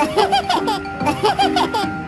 Ha ha ha ha!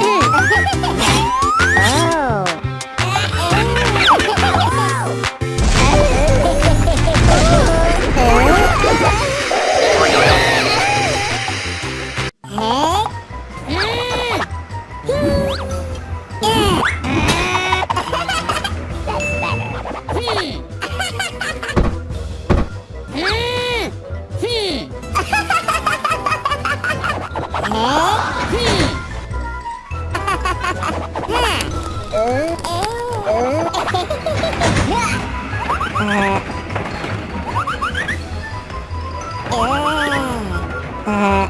Oh.